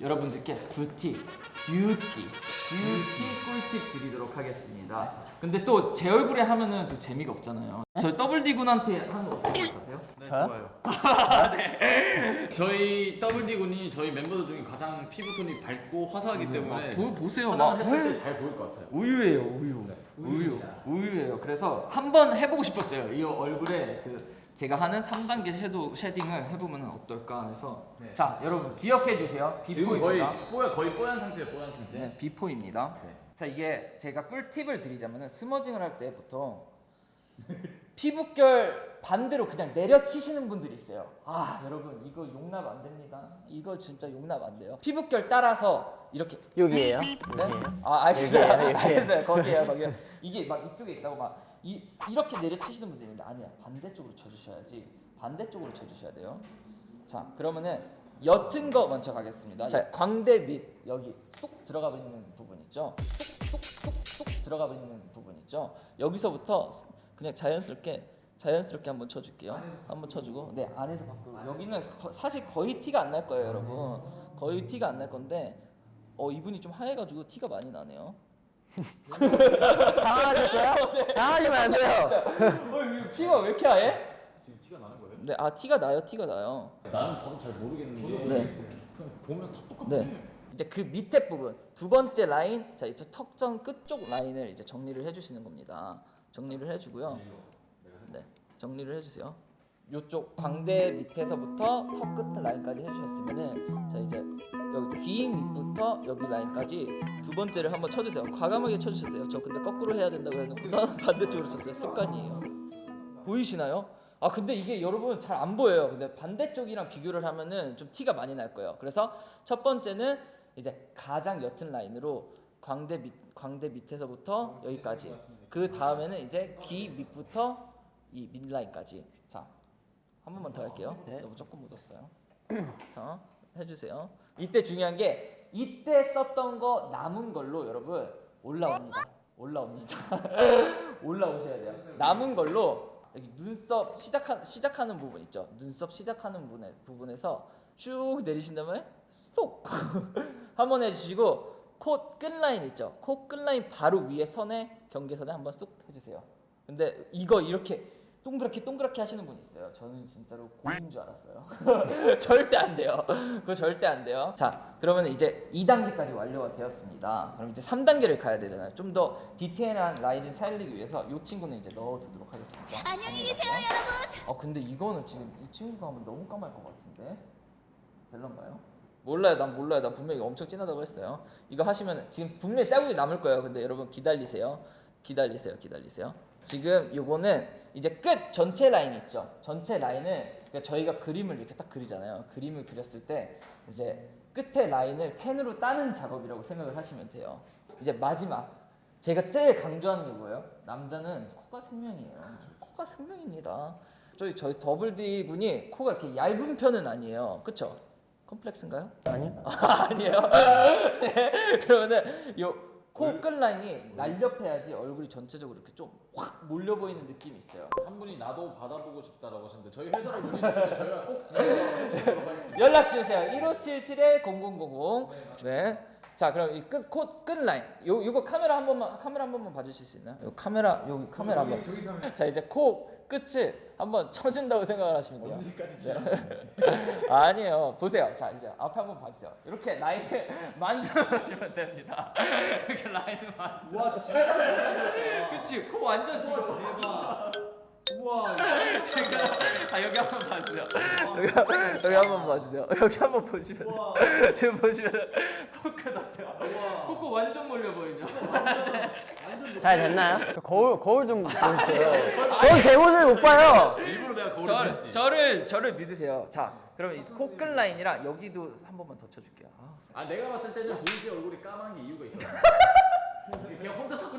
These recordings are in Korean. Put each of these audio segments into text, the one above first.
여러분들께 beauty, beauty, beauty 꿀팁 드리도록 하겠습니다. 근데 또 제 얼굴에 하면은 또 재미가 없잖아요. 저희 더블 D 군한테 하는 거 어떻게 생각하세요? 네, 저요? 좋아요. 저희 더블디 군이 저희 멤버들 중에 가장 피부톤이 밝고 화사하기 때문에 보, 보세요. 막 했을 때 잘 보일 것 같아요. 우유예요, 우유. 우유. 우유예요. 그래서 한번 해보고 싶었어요. 이 얼굴에 그 제가 하는 3단계 shadow shading을 해보면 어떨까 해서 네. 자 여러분 기억해 주세요. 거의 before입니다. 뽀야 거의 뽀얀 상태예요. 뽀얀 상태. 네, before입니다. 네. 자 이게 제가 꿀팁을 드리자면 smudging을 할 때 보통 피부결 반대로 그냥 내려치시는 분들이 있어요. 아 여러분 이거 용납 안 됩니다. 이거 진짜 용납 안 돼요. 피부결 따라서 이렇게 여기에요. 네? 여기에요. 아 알겠어요. 여기에요. 알겠어요. 거기에요. 거기에 이게 막 이쪽에 있다고 막 이, 이렇게 내려치시는 분들이 있는데 아니야. 반대쪽으로 쳐주셔야지. 반대쪽으로 쳐주셔야 돼요. 자 그러면은 옅은 거 먼저 가겠습니다. 자 광대 밑 여기 쏙 들어가 있는 부분 있죠. 쏙쏙쏙쏙 들어가 있는 부분 있죠. 여기서부터 그냥 자연스럽게 자연스럽게 한번 쳐줄게요. 한번 쳐주고 네 안에서 밖으로 여기는 거- 사실 거의 티가 안 날 거예요, 여러분. 거의 티가 안 날 건데 어 이분이 좀 하얘가지고 티가 많이 나네요. 당황하셨어요? 당황하시면 안 돼요. 어 이거 피가 왜 이렇게 하얘? 지금 티가 나는 거예요? 네, 아 티가 나요, 티가 나요. 나는 봐도 잘 모르겠는데 네. 보면 다 똑같아. 네. 이제 그 밑에 부분 두 번째 라인, 자 이제 턱선 끝쪽 라인을 이제 정리를 해주시는 겁니다. 정리를 해주고요. 네, 정리를 해주세요. 요쪽 광대 밑에서부터 턱 끝 라인까지 해주셨으면은 자 이제 여기 귀 밑부터 여기 라인까지 두 번째를 한번 쳐주세요. 과감하게 쳐주셔도 돼요. 저 근데 거꾸로 해야 된다고 해놓고서 반대쪽으로 쳤어요. 습관이에요. 보이시나요? 아 근데 이게 여러분 잘 안 보여요. 근데 반대쪽이랑 비교를 하면은 좀 티가 많이 날 거예요. 그래서 첫 번째는 이제 가장 옅은 라인으로 광대 밑 광대 밑에서부터 여기까지. 그 다음에는 이제 귀 밑부터 이 밑라인까지. 자, 한 번만 더 할게요. 너무 조금 묻었어요. 자, 해주세요. 이때 중요한 게 이때 썼던 거 남은 걸로 여러분 올라옵니다. 올라옵니다. 올라오셔야 돼요. 남은 걸로 여기 눈썹 시작한 시작하는 부분 있죠. 눈썹 시작하는 부분에 부분에서 쭉 내리신 다음에 쏙 한 번 해주시고 코 끝라인 있죠. 코 끝라인 바로 위에 선에 경계선에 한번 쏙 해주세요. 근데 이거 이렇게 동그랗게 동그랗게 하시는 분 있어요. 저는 진짜로 고인 줄 알았어요. 절대 안 돼요. 그거 절대 안 돼요. 자, 그러면 이제 2단계까지 완료가 되었습니다. 그럼 이제 3단계를 가야 되잖아요. 좀 더 디테일한 라인을 살리기 위해서 이 친구는 이제 넣어두도록 하겠습니다. 안녕히 계세요, 여러분. 아 근데 이거는 지금 이 친구가 하면 너무 까말 것 같은데 별론가요? 몰라요. 난 몰라요. 난 분명히 엄청 진하다고 했어요. 이거 하시면 지금 분명히 자국이 남을 거예요. 근데 여러분 기다리세요. 기다리세요. 기다리세요. 지금 요거는 이제 끝 전체 라인 있죠. 전체 라인을 그러니까 저희가 그림을 이렇게 딱 그리잖아요. 그림을 그렸을 때 이제 끝에 라인을 펜으로 따는 작업이라고 생각을 하시면 돼요. 이제 마지막. 제가 제일 강조하는 게 뭐예요? 남자는 코가 생명이에요. 코가 생명입니다. 저희 저희 더블 D 군이 코가 이렇게 얇은 편은 아니에요. 그렇죠? 컴플렉스인가요? 아니요. 아니에요. 네. 그러면은 요 코끝 라인이 날렵해야지 얼굴이 전체적으로 이렇게 좀 확 몰려 보이는 느낌이 있어요. 한 분이 나도 받아보고 싶다라고 하셨는데 저희 회사로 보내주시면 저희가 꼭 하겠습니다. 연락 주세요. 1577에 0000. 네. 자, 그럼 이끝코 끝라인. 요 요거 카메라 한 번만 카메라 한 번만 봐 주실 수 있나요? 요 카메라 여기 카메라 한 번. 자, 이제 코 끝을 한번 쳐준다고 생각을 하시면 돼요. 네. 아니에요. 보세요. 자, 이제 앞에 한번 봐 주세요. 이렇게 라인을 만들어 주시면 됩니다. 이렇게 라인을 만들어. 와 진짜 그치? 코 완전 지금 대박. 우와. 제가 아 여기 한번 봐주세요. 여기, 여기 한번 봐주세요. 여기 한번 보시면 우와. 지금 보시면 코끝 어때요? 우와. 코코 완전 몰려 보이죠? 잘 됐나요? 저 거울 거울 좀 보세요. 전제 모습을 못 봐요. 일부러 내가 거울을 저, 그렸지. 저를 저를 믿으세요. 자, 그럼 이 코끝 라인이랑 여기도 한 번만 더 쳐줄게요. 아. 아 내가 봤을 때는 보이 씨 얼굴이 까만 게 이유가 있어.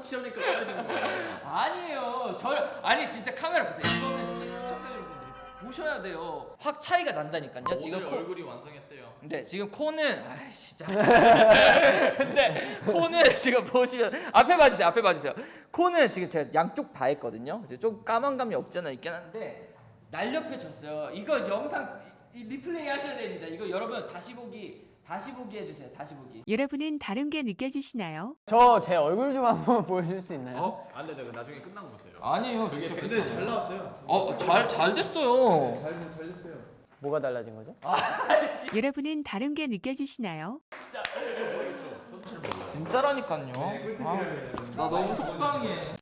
치우니까 까매지는 거야. 아니에요. 저 아니 진짜 카메라 보세요. 이거는 진짜 시청자 여러분들이 보셔야 돼요. 확 차이가 난다니까요. 지금 코, 얼굴이 완성했대요. 근데 지금 코는 아 진짜. 근데 코는 지금 보시면 앞에 봐주세요. 앞에 봐주세요. 코는 지금 제가 양쪽 다 했거든요. 이제 좀 까만 감이 없잖아 있긴 한데 날렵해졌어요. 이거 영상 리플레이 하셔야 됩니다. 이거 여러분 다시 보기 다시 보기 해주세요. 다시 보기. 여러분은 다른 게 느껴지시나요? 저 제 얼굴 좀 한번 보여줄 수 있나요? 어? 안 돼, 내가 나중에 끝난 거 보세요. 아니에요. 진짜 근데 잘 나왔어요. 어 잘 잘 됐어요. 잘, 잘 됐어요. 뭐가 달라진 거죠? 여러분은 다른 게 느껴지시나요? 진짜라니까요. 아, 나 너무 속상해.